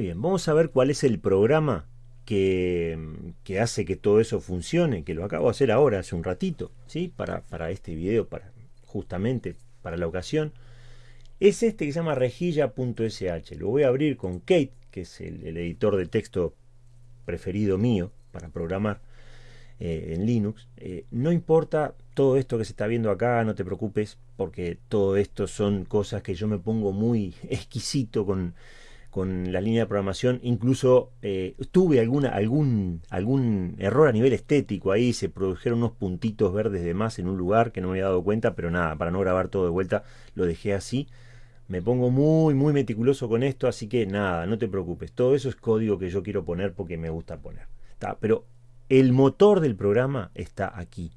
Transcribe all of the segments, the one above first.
Bien, vamos a ver cuál es el programa que, que, hace que todo eso funcione, que lo acabo de hacer ahora, hace un ratito, ¿sí? para, para este video, para, justamente para la ocasión. Es este que se llama rejilla.sh. Lo voy a abrir con Kate, que es el, el editor de texto preferido mío para programar. Eh, en Linux. Eh, no importa todo esto que se está viendo acá, no te preocupes, porque todo esto son cosas que yo me pongo muy exquisito con, con la línea de programación. Incluso eh, tuve algún, algún error a nivel estético ahí, se produjeron unos puntitos verdes de más en un lugar que no me había dado cuenta, pero nada, para no grabar todo de vuelta, lo dejé así. Me pongo muy, muy meticuloso con esto, así que nada, no te preocupes. Todo eso es código que yo quiero poner porque me gusta poner. pero el motor del programa está aquí.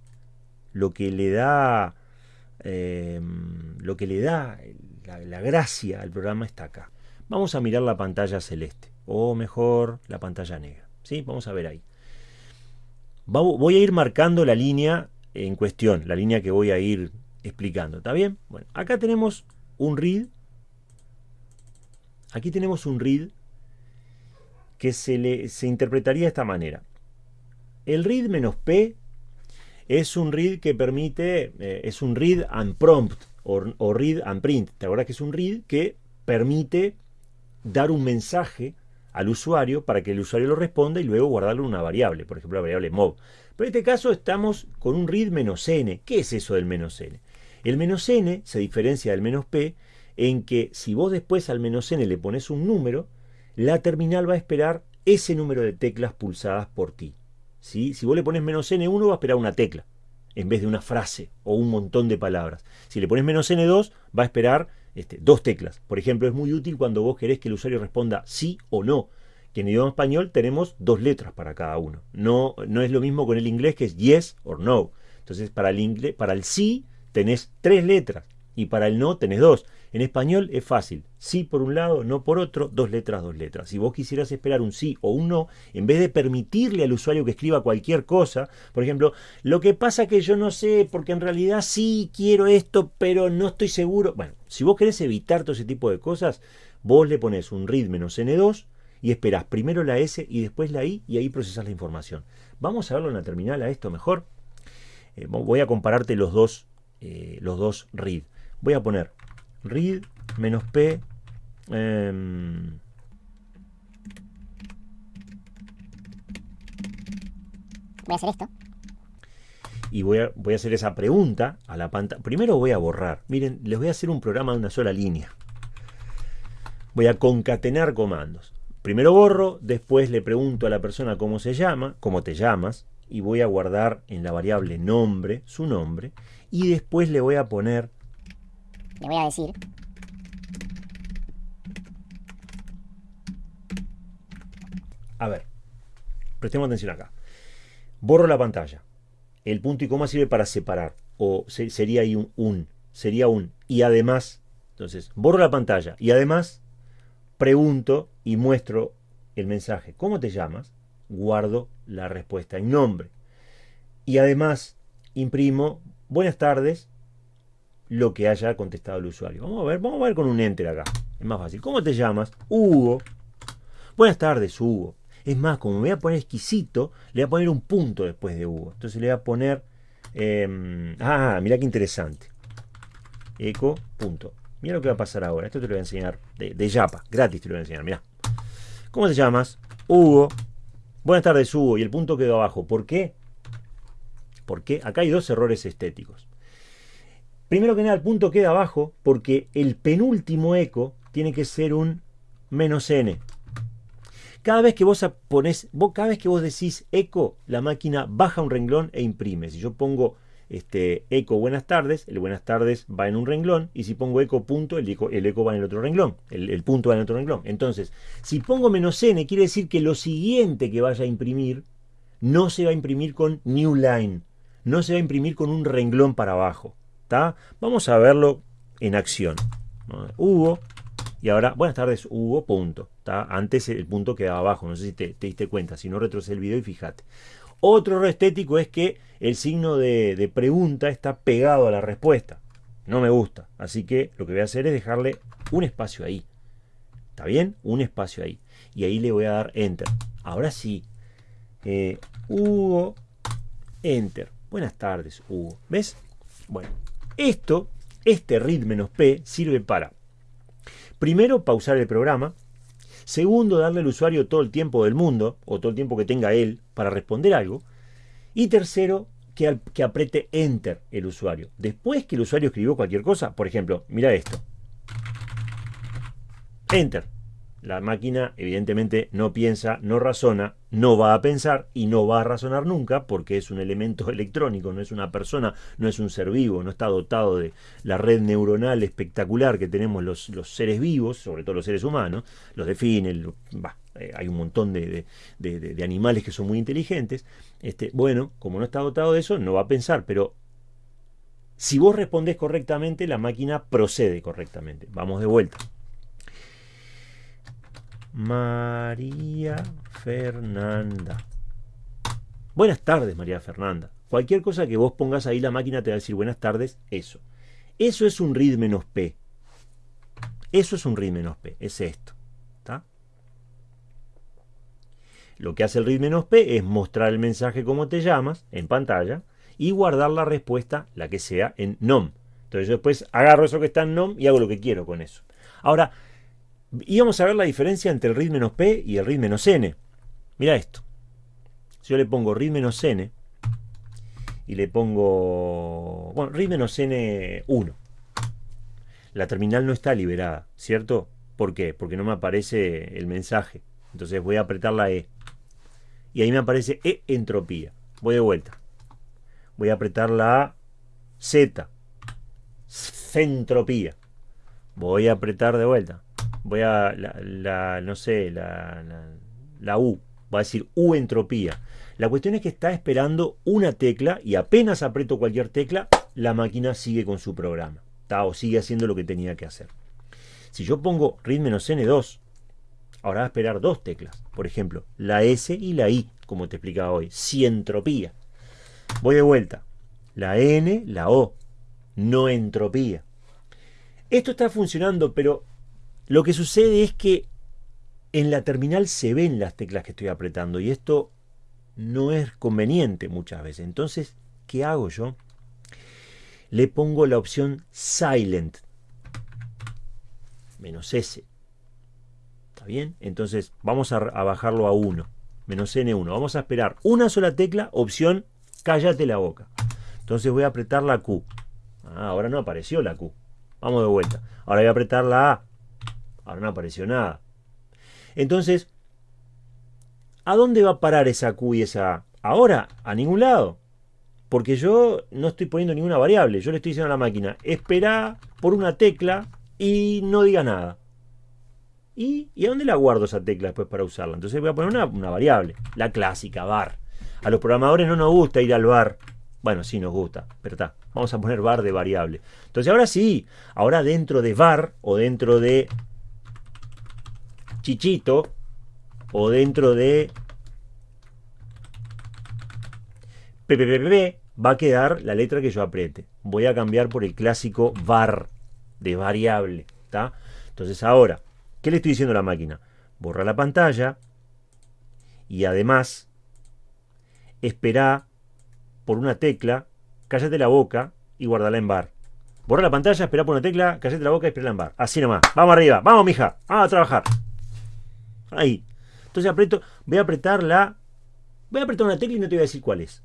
Lo que le da, em, lo que le da la, gracia al programa está acá. Vamos a mirar la pantalla celeste, o mejor, la pantalla negra. ¿sí? Vamos a ver ahí. voy a ir marcando la línea en cuestión, la línea que voy a ir explicando. ¿Está bien? Bueno, acá tenemos un read. Aquí tenemos un read que se, le, se interpretaría de esta manera. El read "-p" es un read que permite, eh, es un read and prompt o, read and print. ¿Te acuerdas que es un read que permite dar un mensaje al usuario para que el usuario lo responda y luego guardarlo en una variable, por ejemplo la variable mob. Pero en este caso estamos con un read "-n". ¿Qué es eso del "-n"? El "-n" se diferencia del "-p" en que si vos después al "-n" le pones un número, la terminal va a esperar ese número de teclas pulsadas por ti. Si vos le pones menos N1 va a esperar una tecla en vez de una frase o un montón de palabras. Si le pones menos N2 va a esperar este, dos teclas. Por ejemplo, es muy útil cuando vos querés que el usuario responda sí o no. Que en idioma español tenemos dos letras para cada uno. No, no es lo mismo con el inglés que es yes or no. Entonces para el, inglés, para el sí tenés tres letras y para el no tenés dos. En español es fácil, sí por un lado, no por otro, dos letras, dos letras. Si vos quisieras esperar un sí o un no, en vez de permitirle al usuario que escriba cualquier cosa, por ejemplo, lo que pasa que yo no sé, porque en realidad sí quiero esto, pero no estoy seguro. Bueno, si vos querés evitar todo ese tipo de cosas, vos le pones un read menos n2 y esperás primero la S y después la I y ahí procesás la información. Vamos a verlo en la terminal a esto mejor. Eh, voy a compararte los dos, eh, los dos read. Voy a poner read menos p em, voy a hacer esto. y voy a, voy a hacer esa pregunta a la pantalla primero voy a borrar. Miren les voy a hacer un programa de una sola línea. Voy a concatenar comandos. Primero borro después le pregunto a la persona cómo se llama cómo te llamas y voy a guardar en la variable nombre su nombre y después le voy a poner le voy a decir. A ver, prestemos atención acá. Borro la pantalla. El punto y coma sirve para separar. O sería ahí un, un. Sería un. Y además. Entonces, borro la pantalla. Y además, pregunto y muestro el mensaje. ¿Cómo te llamas? Guardo la respuesta en nombre. Y además, imprimo. Buenas tardes lo que haya contestado el usuario. Vamos a ver, vamos a ver con un enter acá. Es más fácil. ¿Cómo te llamas? Hugo. Buenas tardes, Hugo. Es más, como me voy a poner exquisito, le voy a poner un punto después de Hugo. Entonces le voy a poner... Em, ah, mira qué interesante. Eco, punto. Mira lo que va a pasar ahora. Esto te lo voy a enseñar de, de Yapa. Gratis te lo voy a enseñar. Mira. ¿Cómo te llamas? Hugo. Buenas tardes, Hugo. Y el punto quedó abajo. ¿Por qué? Porque acá hay dos errores estéticos. Primero que nada, el punto queda abajo porque el penúltimo eco tiene que ser un menos n. Cada vez que vos pones, cada vez que vos decís eco, la máquina baja un renglón e imprime. Si yo pongo este, eco buenas tardes, el buenas tardes va en un renglón, y si pongo eco punto, el eco, el eco va en el otro renglón, el, el, punto va en el otro renglón. Entonces, si pongo menos n, quiere decir que lo siguiente que vaya a imprimir no se va a imprimir con new line, no se va a imprimir con un renglón para abajo. Vamos a verlo en acción. Hugo, y ahora, buenas tardes, Hugo, punto. Antes el punto quedaba abajo, no sé si te, diste cuenta, si no retrocede el video y fíjate. Otro error estético es que el signo de, de, pregunta está pegado a la respuesta. No me gusta, así que lo que voy a hacer es dejarle un espacio ahí. ¿Está bien? Un espacio ahí. y ahí le voy a dar Enter. Ahora sí. Eh, Hugo, Enter. Buenas tardes, Hugo. ¿Ves? Bueno, esto, este read menos P, sirve para, primero, pausar el programa. Segundo, darle al usuario todo el tiempo del mundo, o todo el tiempo que tenga él, para responder algo. Y tercero, que, que apriete Enter el usuario. Después que el usuario escribió cualquier cosa, por ejemplo, mira esto. Enter. La máquina evidentemente no piensa, no razona, no va a pensar y no va a razonar nunca porque es un elemento electrónico, no es una persona, no es un ser vivo, no está dotado de la red neuronal espectacular que tenemos los, seres vivos, sobre todo los seres humanos, los definen, eh, hay un montón de, animales que son muy inteligentes. Este, bueno, como no está dotado de eso, no va a pensar, pero si vos respondés correctamente, la máquina procede correctamente. Vamos de vuelta. María Fernanda. Buenas tardes, María Fernanda. Cualquier cosa que vos pongas ahí, la máquina te va a decir buenas tardes, eso. Eso es un read menos P. Eso es un read menos P, es esto. Lo que hace el read menos P es mostrar el mensaje como te llamas en pantalla y guardar la respuesta, la que sea, en NOM. Entonces yo después agarro eso que está en NOM y hago lo que quiero con eso. Ahora, y vamos a ver la diferencia entre el read menos P y el read menos N. Mira esto. Si yo le pongo read menos N y le pongo, bueno, read menos N1. La terminal no está liberada, ¿cierto? ¿Por qué? Porque no me aparece el mensaje. Entonces voy a apretar la E. Y ahí me aparece E entropía. Voy de vuelta. Voy a apretar la Z. Centropía. Voy a apretar de vuelta voy a, la, no sé, la, la, U, va a decir U entropía. La cuestión es que está esperando una tecla y apenas aprieto cualquier tecla, la máquina sigue con su programa, está o sigue haciendo lo que tenía que hacer. Si yo pongo read-n2, ahora va a esperar dos teclas, por ejemplo, la S y la I, como te explicaba hoy, si entropía. Voy de vuelta, la N, la O, no entropía. Esto está funcionando, pero lo que sucede es que en la terminal se ven las teclas que estoy apretando y esto no es conveniente muchas veces. Entonces, ¿qué hago yo? Le pongo la opción Silent. Menos S. ¿Está bien? Entonces vamos a, bajarlo a 1. Menos N1. Vamos a esperar una sola tecla, opción Cállate la boca. Entonces voy a apretar la Q. Ah, ahora no apareció la Q. Vamos de vuelta. Ahora voy a apretar la A. Ahora no apareció nada. Entonces, ¿a dónde va a parar esa Q y esa A? Ahora, a ningún lado. Porque yo no estoy poniendo ninguna variable. Yo le estoy diciendo a la máquina, espera por una tecla y no diga nada. ¿Y, ¿Y a dónde la guardo esa tecla después para usarla? Entonces voy a poner una, una variable, la clásica, var. A los programadores no nos gusta ir al var. Bueno, sí nos gusta, pero está. Vamos a poner var de variable. Entonces ahora sí, ahora dentro de var o dentro de Chichito o dentro de PPPP va a quedar la letra que yo apriete. Voy a cambiar por el clásico var de variable. ¿está? Entonces ahora, ¿qué le estoy diciendo a la máquina? Borra la pantalla y además espera por una tecla, cállate la boca y guardala en bar. Borra la pantalla, espera por una tecla, cállate la boca y espera en bar. Así nomás. Vamos arriba. Vamos, mija. Vamos a trabajar. Ahí. Entonces aprieto, voy a apretar la... Voy a apretar una tecla y no te voy a decir cuál es.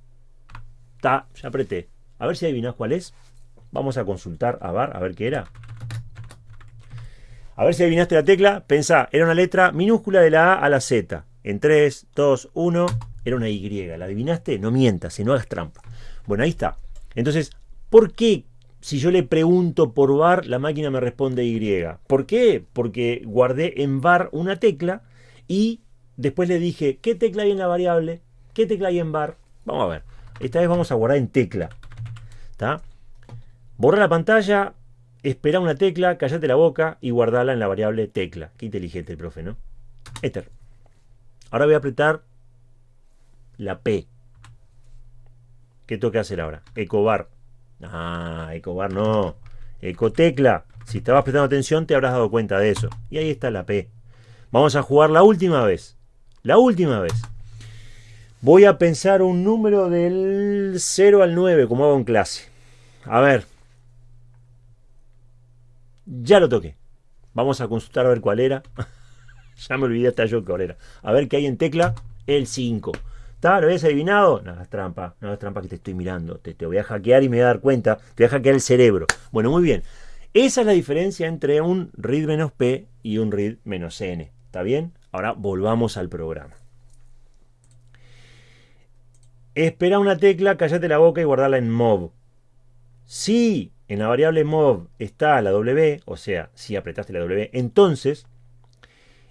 Está, ya apreté. A ver si adivinas cuál es. Vamos a consultar a VAR, a ver qué era. A ver si adivinaste la tecla. Pensá, era una letra minúscula de la A a la Z. En 3, 2, 1, era una Y. ¿La adivinaste? No mientas, si no hagas trampa. Bueno, ahí está. Entonces, ¿por qué si yo le pregunto por var, la máquina me responde Y? ¿Por qué? Porque guardé en var una tecla y después le dije, ¿qué tecla hay en la variable? ¿Qué tecla hay en bar? Vamos a ver. Esta vez vamos a guardar en tecla. ¿Está? Borra la pantalla, espera una tecla, callate la boca y guardala en la variable tecla. Qué inteligente el profe, ¿no? Ether. Ahora voy a apretar la P. ¿Qué tengo que hacer ahora? Ecobar. Ah, ecobar no. Ecotecla. Si estabas prestando atención te habrás dado cuenta de eso. Y ahí está la P. Vamos a jugar la última vez. La última vez. Voy a pensar un número del 0 al 9, como hago en clase. A ver. Ya lo toqué. Vamos a consultar a ver cuál era. ya me olvidé hasta yo cuál era. A ver qué hay en tecla. El 5. ¿Está? ¿Lo habías adivinado? No, es trampa. No, es trampa que te estoy mirando. Te, te voy a hackear y me voy a dar cuenta. Te voy a hackear el cerebro. Bueno, muy bien. Esa es la diferencia entre un read menos P y un read menos N. ¿Está bien? Ahora volvamos al programa. Espera una tecla, cállate la boca y guardarla en mob. Si en la variable mob está la W, o sea, si apretaste la W, entonces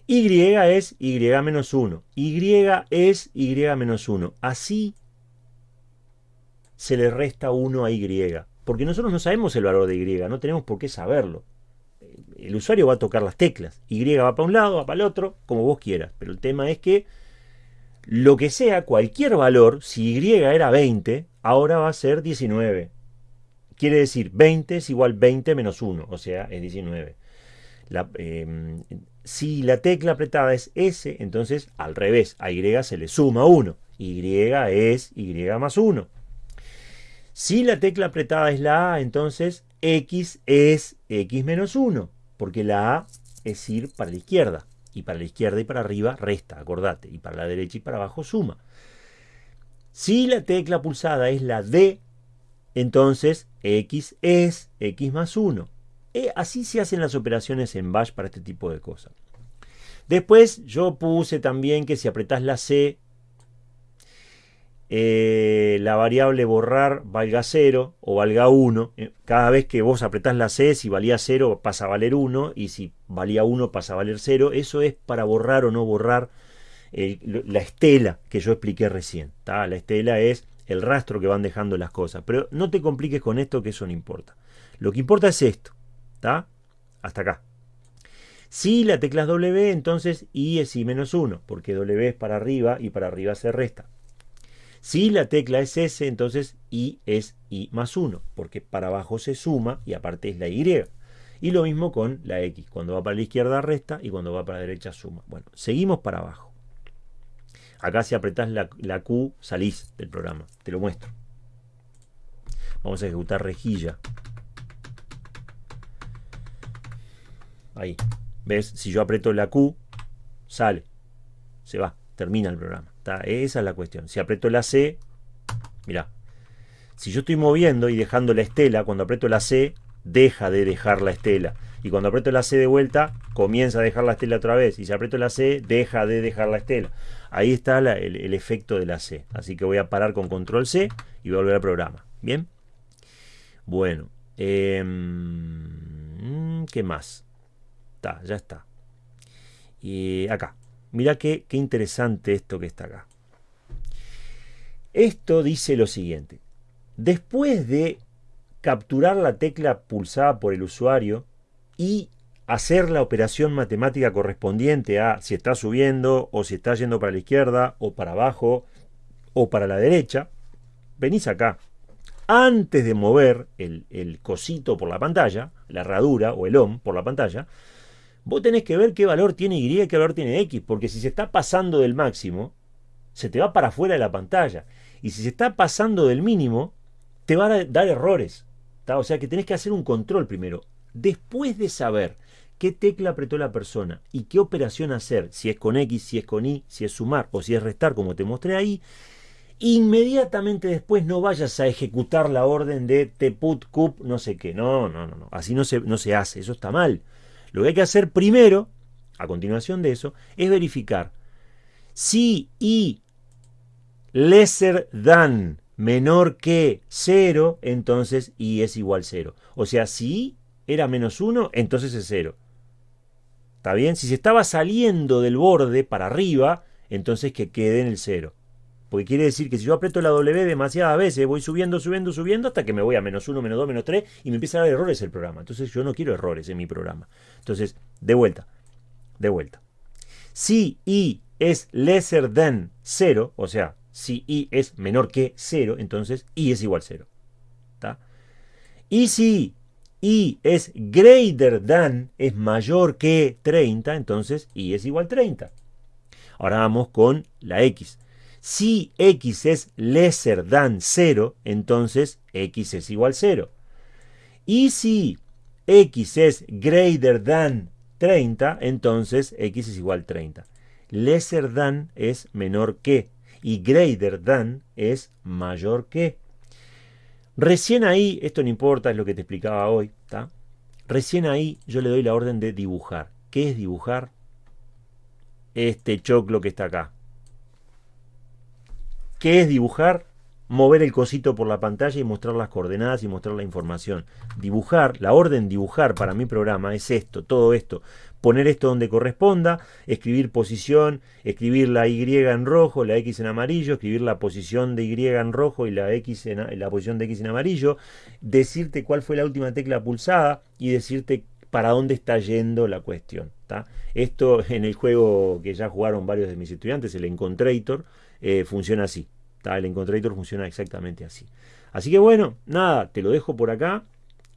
Y es Y menos 1. Y es Y menos 1. Así se le resta 1 a Y. Porque nosotros no sabemos el valor de Y, no tenemos por qué saberlo. El usuario va a tocar las teclas. Y va para un lado, va para el otro, como vos quieras. Pero el tema es que lo que sea, cualquier valor, si Y era 20, ahora va a ser 19. Quiere decir 20 es igual 20 menos 1, o sea, es 19. Em, si la tecla apretada es S, entonces al revés, a Y se le suma 1. Y es Y más 1. Si la tecla apretada es la A, entonces X es X menos 1, porque la A es ir para la izquierda. Y para la izquierda y para arriba resta, acordate. Y para la derecha y para abajo suma. Si la tecla pulsada es la D, entonces X es X más 1. Eh, así se hacen las operaciones en Bash para este tipo de cosas. Después yo puse también que si apretás la C, eh, la variable borrar valga 0 o valga 1. Eh, cada vez que vos apretás la C, si valía 0 pasa a valer 1 y si valía 1 pasa a valer 0. Eso es para borrar o no borrar la estela que yo expliqué recién. La estela es el rastro que van dejando las cosas. Pero no te compliques con esto, que eso no importa. Lo que importa es esto. ¿Está? Hasta acá. Si la tecla es W, entonces I es I menos 1, porque W es para arriba y para arriba se resta. Si la tecla es S, entonces I es I más 1, porque para abajo se suma y aparte es la Y. Y lo mismo con la X. Cuando va para la izquierda resta y cuando va para la derecha suma. Bueno, seguimos para abajo. Acá si apretás la, Q salís del programa. Te lo muestro. Vamos a ejecutar rejilla. Ahí. ¿Ves? Si yo aprieto la Q, sale. Se va. Termina el programa. Esa es la cuestión. Si aprieto la C, mira. Si yo estoy moviendo y dejando la estela, cuando aprieto la C, deja de dejar la estela. Y cuando aprieto la C de vuelta, comienza a dejar la estela otra vez. Y si aprieto la C, deja de dejar la estela. Ahí está el, efecto de la C. Así que voy a parar con control C y voy a volver al programa. ¿Bien? Bueno. Em, ¿Qué más? Está, ya está. Y acá. Mira qué, qué interesante esto que está acá. Esto dice lo siguiente. Después de capturar la tecla pulsada por el usuario y hacer la operación matemática correspondiente a si está subiendo o si está yendo para la izquierda o para abajo o para la derecha, venís acá. Antes de mover el, cosito por la pantalla, la herradura o el OM por la pantalla, vos tenés que ver qué valor tiene Y y qué valor tiene X, porque si se está pasando del máximo, se te va para afuera de la pantalla. Y si se está pasando del mínimo, te va a dar errores. O sea que tenés que hacer un control primero. Después de saber qué tecla apretó la persona y qué operación hacer, si es con X, si es con Y, si es sumar o si es restar, como te mostré ahí, inmediatamente después no vayas a ejecutar la orden de tput cup no sé qué. No, no, no, no. Así no se, no se hace, eso está mal. Lo que hay que hacer primero, a continuación de eso, es verificar si Y lesser than menor que 0, entonces Y es igual 0. O sea, si era menos 1, entonces es 0. ¿Está bien? Si se estaba saliendo del borde para arriba, entonces que quede en el 0. Porque quiere decir que si yo aprieto la W demasiadas veces, voy subiendo, subiendo, subiendo, hasta que me voy a menos 1, menos 2, menos 3, y me empieza a dar errores el programa. Entonces yo no quiero errores en mi programa. Entonces, de vuelta, de vuelta. Si i es lesser than 0, o sea, si i es menor que 0, entonces i es igual a 0. ¿Está? Y si y es greater than, es mayor que 30, entonces y es igual a 30. Ahora vamos con la x. Si x es lesser than 0, entonces x es igual a 0. Y si x es greater than 30, entonces x es igual a 30. Lesser than es menor que y greater than es mayor que. Recién ahí, esto no importa, es lo que te explicaba hoy, ¿está? Recién ahí yo le doy la orden de dibujar. ¿Qué es dibujar? Este choclo que está acá. ¿Qué es dibujar? Mover el cosito por la pantalla y mostrar las coordenadas y mostrar la información. Dibujar, la orden dibujar para mi programa es esto, todo esto poner esto donde corresponda, escribir posición, escribir la Y en rojo, la X en amarillo, escribir la posición de Y en rojo y la, X en, la posición de X en amarillo, decirte cuál fue la última tecla pulsada y decirte para dónde está yendo la cuestión. Esto en el juego que ya jugaron varios de mis estudiantes, el Encontrator, eh, funciona así. El Encontrator funciona exactamente así. Así que bueno, nada, te lo dejo por acá.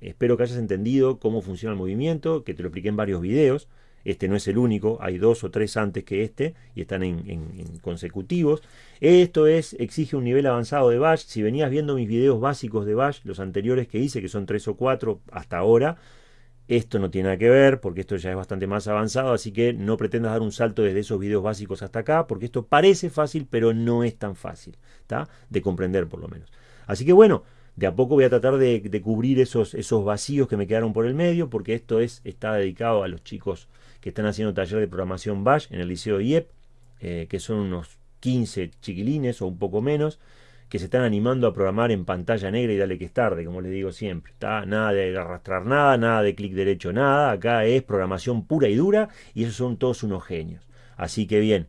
Espero que hayas entendido cómo funciona el movimiento, que te lo expliqué en varios videos. Este no es el único, hay dos o tres antes que este y están en, consecutivos. Esto es, exige un nivel avanzado de Bash. Si venías viendo mis videos básicos de Bash, los anteriores que hice, que son tres o cuatro hasta ahora, esto no tiene nada que ver porque esto ya es bastante más avanzado, así que no pretendas dar un salto desde esos videos básicos hasta acá, porque esto parece fácil, pero no es tan fácil, ¿está? De comprender por lo menos. Así que bueno, de a poco voy a tratar de, cubrir esos, esos vacíos que me quedaron por el medio, porque esto es, está dedicado a los chicos que están haciendo taller de programación Bash en el Liceo IEP, eh, que son unos 15 chiquilines o un poco menos, que se están animando a programar en pantalla negra y dale que es tarde, como les digo siempre. ¿está? Nada de arrastrar nada, nada de clic derecho, nada. Acá es programación pura y dura y esos son todos unos genios. Así que bien.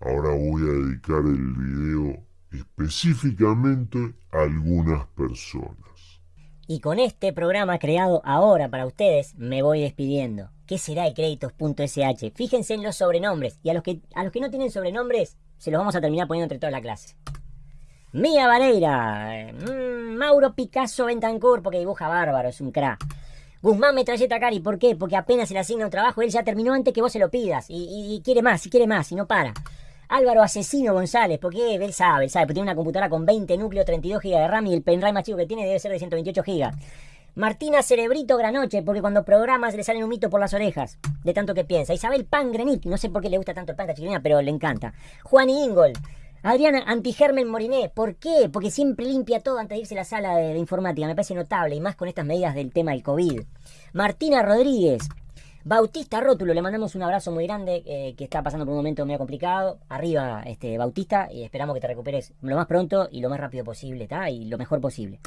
Ahora voy a dedicar el video específicamente algunas personas. Y con este programa creado ahora para ustedes, me voy despidiendo. ¿Qué será el créditos.sh? Fíjense en los sobrenombres. Y a los, que, a los que no tienen sobrenombres, se los vamos a terminar poniendo entre toda la clase. Mía Vareira. Mm, Mauro Picasso Bentancur, porque dibuja bárbaro, es un crack. Guzmán Metralleta Cari, ¿por qué? Porque apenas se le asigna un trabajo, él ya terminó antes que vos se lo pidas. Y, quiere más, y quiere más, y no para. Álvaro Asesino González, porque él sabe, él sabe, porque tiene una computadora con 20 núcleos, 32 GB de RAM y el pendrive más que tiene debe ser de 128 GB. Martina Cerebrito Granoche, porque cuando programas le salen un mito por las orejas, de tanto que piensa. Isabel Pan Grenic, no sé por qué le gusta tanto el pan a pero le encanta. Juan Ingol. Adriana Antigermen Moriné, ¿por qué? Porque siempre limpia todo antes de irse a la sala de, informática, me parece notable, y más con estas medidas del tema del COVID. Martina Rodríguez, Bautista Rótulo, le mandamos un abrazo muy grande, eh, que está pasando por un momento medio complicado. Arriba, este, Bautista, y esperamos que te recuperes lo más pronto y lo más rápido posible, ¿está? Y lo mejor posible.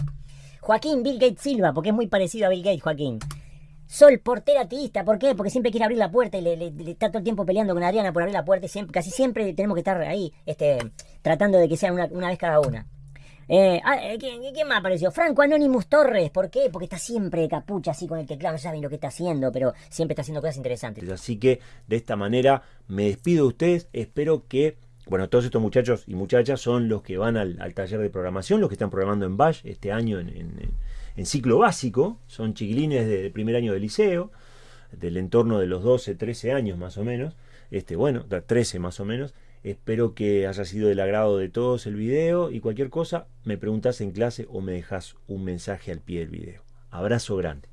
Joaquín Bill Gates Silva, porque es muy parecido a Bill Gates, Joaquín. Sol, portera ateísta, ¿por qué? Porque siempre quiere abrir la puerta y le, está todo el tiempo peleando con Adriana por abrir la puerta y siempre, casi siempre tenemos que estar ahí, este, tratando de que sea una, vez cada una. Eh, ah, eh, ¿quién, más apareció? Franco Anonymous Torres. ¿Por qué? Porque está siempre de capucha así con el teclado. No saben lo que está haciendo, pero siempre está haciendo cosas interesantes. Así que de esta manera me despido de ustedes. Espero que, bueno, todos estos muchachos y muchachas son los que van al, taller de programación, los que están programando en Bash este año en, ciclo básico. Son chiquilines de, primer año de liceo, del entorno de los 12, 13 años más o menos. Este, bueno, 13 más o menos. Espero que haya sido del agrado de todos el video y cualquier cosa me preguntas en clase o me dejas un mensaje al pie del video. Abrazo grande.